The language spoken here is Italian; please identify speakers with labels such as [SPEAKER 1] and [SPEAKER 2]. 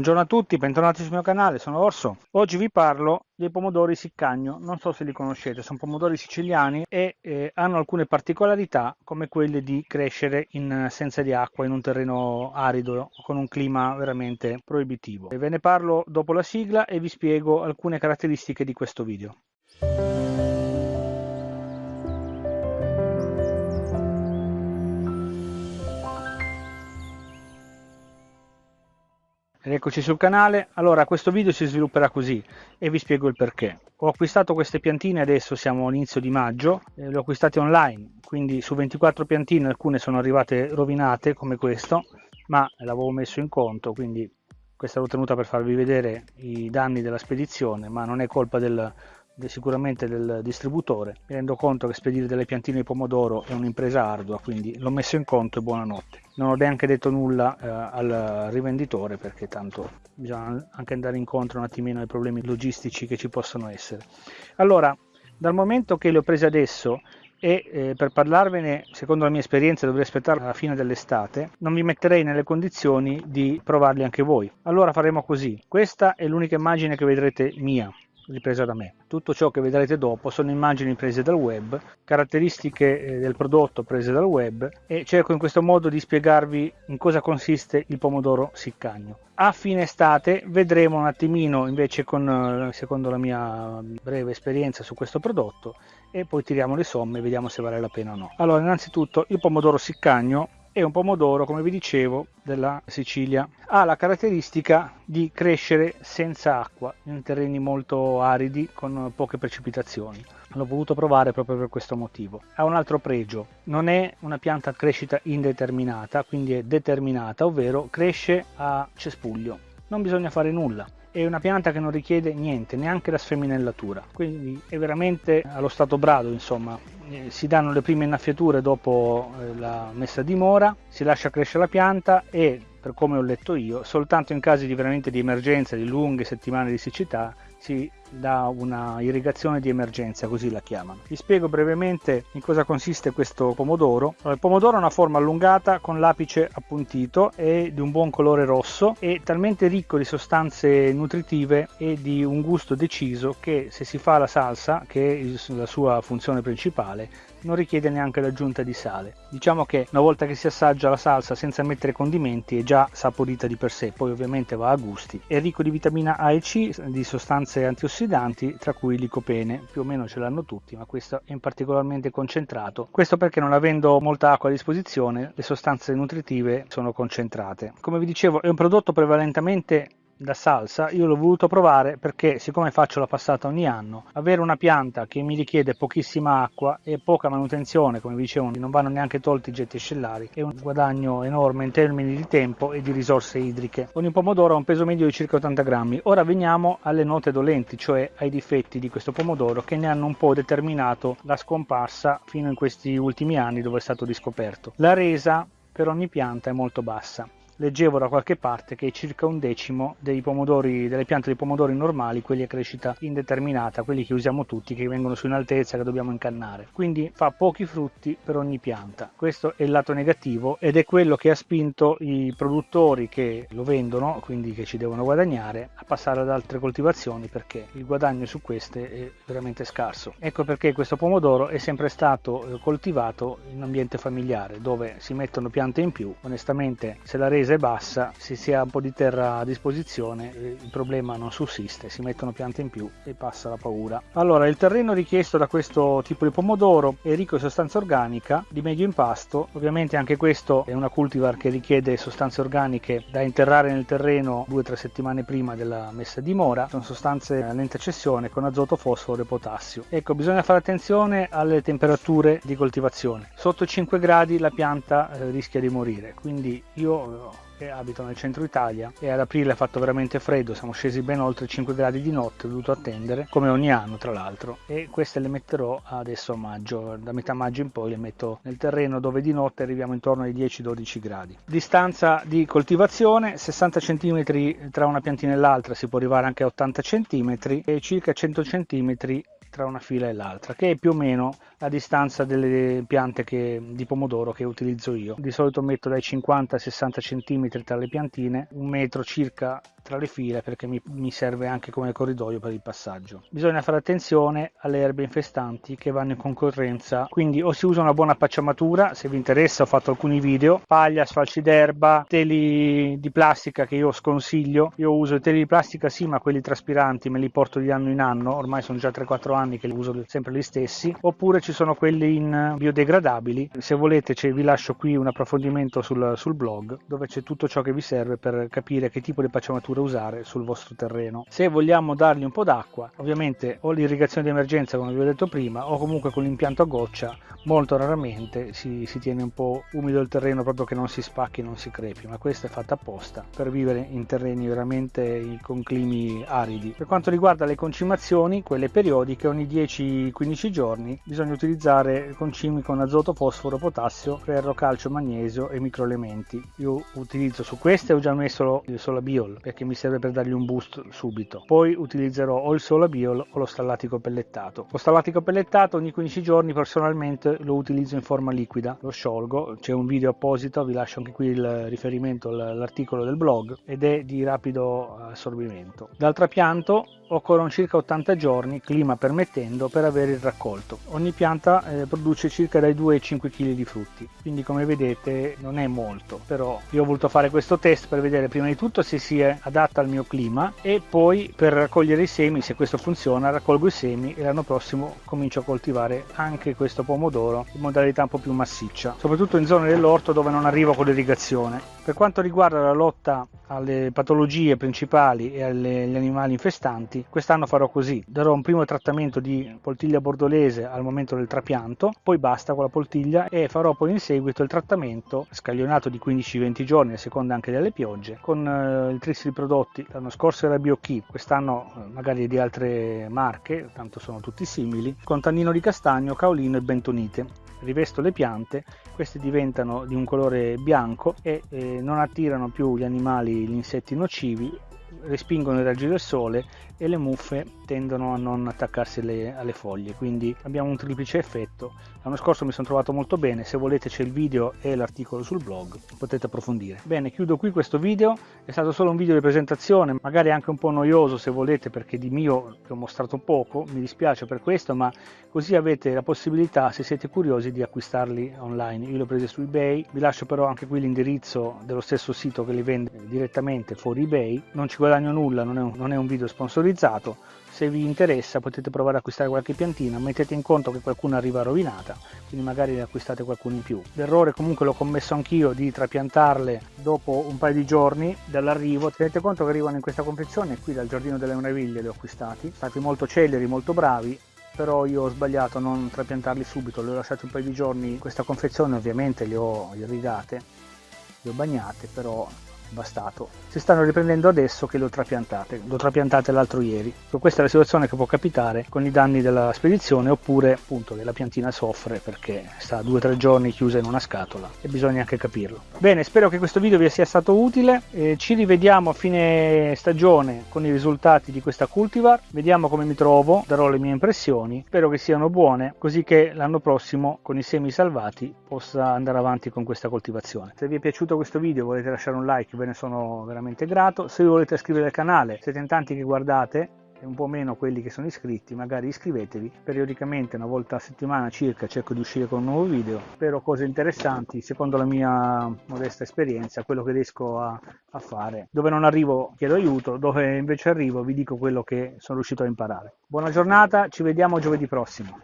[SPEAKER 1] Buongiorno a tutti, bentornati sul mio canale, sono Orso. Oggi vi parlo dei pomodori siccagno, non so se li conoscete, sono pomodori siciliani e eh, hanno alcune particolarità come quelle di crescere in assenza di acqua in un terreno arido con un clima veramente proibitivo. Ve ne parlo dopo la sigla e vi spiego alcune caratteristiche di questo video. Eccoci sul canale, allora questo video si svilupperà così e vi spiego il perché. Ho acquistato queste piantine, adesso siamo all'inizio di maggio, eh, le ho acquistate online, quindi su 24 piantine alcune sono arrivate rovinate come questo, ma l'avevo messo in conto, quindi questa l'ho tenuta per farvi vedere i danni della spedizione, ma non è colpa del, sicuramente del distributore. Mi rendo conto che spedire delle piantine di pomodoro è un'impresa ardua, quindi l'ho messo in conto e buonanotte. Non ho neanche detto nulla eh, al rivenditore perché tanto bisogna anche andare incontro un attimino ai problemi logistici che ci possono essere. Allora, dal momento che le ho prese adesso e eh, per parlarvene, secondo la mia esperienza, dovrei aspettare la fine dell'estate, non vi metterei nelle condizioni di provarli anche voi. Allora faremo così. Questa è l'unica immagine che vedrete mia ripresa da me. Tutto ciò che vedrete dopo sono immagini prese dal web, caratteristiche eh, del prodotto prese dal web e cerco in questo modo di spiegarvi in cosa consiste il pomodoro siccagno. A fine estate vedremo un attimino invece con, eh, secondo la mia breve esperienza su questo prodotto e poi tiriamo le somme e vediamo se vale la pena o no. Allora innanzitutto il pomodoro siccagno è un pomodoro, come vi dicevo, della Sicilia. Ha la caratteristica di crescere senza acqua in terreni molto aridi con poche precipitazioni. L'ho voluto provare proprio per questo motivo. Ha un altro pregio, non è una pianta a crescita indeterminata, quindi è determinata, ovvero cresce a cespuglio. Non bisogna fare nulla, è una pianta che non richiede niente, neanche la sfeminellatura, quindi è veramente allo stato brado, insomma, eh, si danno le prime innaffiature dopo eh, la messa a dimora, si lascia crescere la pianta e, per come ho letto io, soltanto in casi di veramente di emergenza, di lunghe settimane di siccità, si dà una irrigazione di emergenza, così la chiamano. Vi spiego brevemente in cosa consiste questo pomodoro. il pomodoro ha una forma allungata con l'apice appuntito e di un buon colore rosso e talmente ricco di sostanze nutritive e di un gusto deciso che se si fa la salsa, che è la sua funzione principale, non richiede neanche l'aggiunta di sale. Diciamo che una volta che si assaggia la salsa senza mettere condimenti è già saporita di per sé, poi ovviamente va a gusti. È ricco di vitamina A e C, di sostanze antiossidanti ossidanti, tra cui licopene, più o meno ce l'hanno tutti, ma questo è in particolarmente concentrato. Questo perché non avendo molta acqua a disposizione, le sostanze nutritive sono concentrate. Come vi dicevo, è un prodotto prevalentemente da salsa io l'ho voluto provare perché siccome faccio la passata ogni anno avere una pianta che mi richiede pochissima acqua e poca manutenzione come vi dicevo non vanno neanche tolti i getti ascellari è un guadagno enorme in termini di tempo e di risorse idriche. Ogni pomodoro ha un peso medio di circa 80 grammi. Ora veniamo alle note dolenti cioè ai difetti di questo pomodoro che ne hanno un po' determinato la scomparsa fino in questi ultimi anni dove è stato riscoperto. La resa per ogni pianta è molto bassa leggevo da qualche parte che circa un decimo dei pomodori, delle piante di pomodori normali, quelli a crescita indeterminata, quelli che usiamo tutti, che vengono su in altezza, che dobbiamo incannare. Quindi fa pochi frutti per ogni pianta. Questo è il lato negativo ed è quello che ha spinto i produttori che lo vendono, quindi che ci devono guadagnare, a passare ad altre coltivazioni perché il guadagno su queste è veramente scarso. Ecco perché questo pomodoro è sempre stato eh, coltivato in ambiente familiare, dove si mettono piante in più. Onestamente, se la resa è bassa, se si ha un po' di terra a disposizione, eh, il problema non sussiste, si mettono piante in più e passa la paura. Allora, il terreno richiesto da questo tipo di pomodoro è ricco di sostanza organica, di medio impasto, ovviamente anche questo è una cultivar che richiede sostanze organiche da interrare nel terreno 2-3 settimane prima della messa a dimora, sono sostanze a lenta cessione con azoto, fosforo e potassio. Ecco, bisogna fare attenzione alle temperature di coltivazione. Sotto 5 gradi la pianta eh, rischia di morire, quindi io abito nel centro Italia e ad aprile ha fatto veramente freddo, siamo scesi ben oltre 5 gradi di notte, ho dovuto attendere, come ogni anno tra l'altro, e queste le metterò adesso a maggio, da metà maggio in poi le metto nel terreno dove di notte arriviamo intorno ai 10-12 gradi. Distanza di coltivazione 60 cm tra una piantina e l'altra, si può arrivare anche a 80 cm e circa 100 cm tra una fila e l'altra, che è più o meno la distanza delle piante che, di pomodoro che utilizzo io. Di solito metto dai 50 ai 60 cm tra le piantine, un metro circa tra le file perché mi, mi serve anche come corridoio per il passaggio. Bisogna fare attenzione alle erbe infestanti che vanno in concorrenza, quindi o si usa una buona pacciamatura, se vi interessa ho fatto alcuni video, paglia, sfalci d'erba, teli di plastica che io sconsiglio, io uso i teli di plastica sì ma quelli traspiranti me li porto di anno in anno, ormai sono già 3-4 anni che uso sempre gli stessi, oppure ci sono quelli in biodegradabili, se volete vi lascio qui un approfondimento sul, sul blog dove c'è tutto ciò che vi serve per capire che tipo di pacciamatura usare sul vostro terreno. Se vogliamo dargli un po' d'acqua, ovviamente o l'irrigazione di emergenza come vi ho detto prima o comunque con l'impianto a goccia molto raramente si, si, tiene un po' umido il terreno proprio che non si spacchi, non si crepi, ma questa è fatta apposta per vivere in terreni veramente con climi aridi. Per quanto riguarda le concimazioni, quelle periodiche, ogni 10-15 giorni bisogna utilizzare concimi con azoto, fosforo, potassio, ferro, calcio, magnesio e microelementi. Io utilizzo su queste ho già messo il Solabiol perché mi serve per dargli un boost subito. Poi utilizzerò o il Solabiol o lo stallatico pellettato. Lo stallatico pellettato ogni 15 giorni personalmente lo utilizzo in forma liquida, lo sciolgo, c'è un video apposito, vi lascio anche qui il riferimento all'articolo del blog ed è di rapido assorbimento. Dal trapianto occorrono circa 80 giorni, clima permettendo, per avere il raccolto. Ogni pianta eh, produce circa dai 2 ai 5 kg di frutti, quindi come vedete non è molto, però io ho voluto fare questo test per vedere prima di tutto se si è adatta al mio clima e poi per raccogliere i semi, se questo funziona, raccolgo i semi e l'anno prossimo comincio a coltivare anche questo pomodoro in modalità un po' più massiccia, soprattutto in zone dell'orto dove non arrivo con l'irrigazione. Per quanto riguarda la lotta alle patologie principali e agli animali infestanti, quest'anno farò così, darò un primo trattamento di poltiglia bordolese al momento del trapianto, poi basta con la poltiglia e farò poi in seguito il trattamento scaglionato di 15-20 giorni a seconda anche delle piogge con eh, il tris di prodotti, l'anno scorso era BioKey, quest'anno eh, magari di altre marche, tanto sono tutti simili, con tannino di castagno, caolino e bentonite. Rivesto le piante, queste diventano di un colore bianco e eh, non attirano più gli animali, gli insetti nocivi respingono i raggi del sole e le muffe tendono a non attaccarsi alle, alle, foglie. Quindi abbiamo un triplice effetto. L'anno scorso mi sono trovato molto bene. Se volete c'è il video e l'articolo sul blog potete approfondire. Bene chiudo qui questo video. È stato solo un video di presentazione magari anche un po' noioso se volete perché di mio ho mostrato poco mi dispiace per questo ma così avete la possibilità se siete curiosi di acquistarli online. Io li ho presi su ebay. Vi lascio però anche qui l'indirizzo dello stesso sito che li vende direttamente fuori ebay. Non ci guadagno nulla, non è, un, non è un video sponsorizzato, se vi interessa potete provare ad acquistare qualche piantina, mettete in conto che qualcuna arriva rovinata, quindi magari ne acquistate qualcuno in più. L'errore comunque l'ho commesso anch'io di trapiantarle dopo un paio di giorni dall'arrivo, tenete conto che arrivano in questa confezione, qui dal Giardino delle Meraviglie li ho acquistati, stati molto celeri, molto bravi, però io ho sbagliato a non trapiantarli subito, li ho lasciati un paio di giorni in questa confezione, ovviamente li ho irrigate, le ho bagnate, però bastato. Si stanno riprendendo adesso che le ho trapiantate, le ho trapiantate l'altro ieri. Questa è la situazione che può capitare con i danni della spedizione oppure appunto che la piantina soffre perché sta due o tre giorni chiusa in una scatola e bisogna anche capirlo. Bene, spero che questo video vi sia stato utile, eh, ci rivediamo a fine stagione con i risultati di questa cultivar, vediamo come mi trovo, darò le mie impressioni, spero che siano buone così che l'anno prossimo con i semi salvati possa andare avanti con questa coltivazione. Se vi è piaciuto questo video volete lasciare un like ve ne sono veramente grato. Se vi volete iscrivere al canale, siete in tanti che guardate, e un po' meno quelli che sono iscritti, magari iscrivetevi. Periodicamente, una volta a settimana circa, cerco di uscire con un nuovo video. Spero cose interessanti, secondo la mia modesta esperienza, quello che riesco a, a fare. Dove non arrivo chiedo aiuto, dove invece arrivo vi dico quello che sono riuscito a imparare. Buona giornata, ci vediamo giovedì prossimo.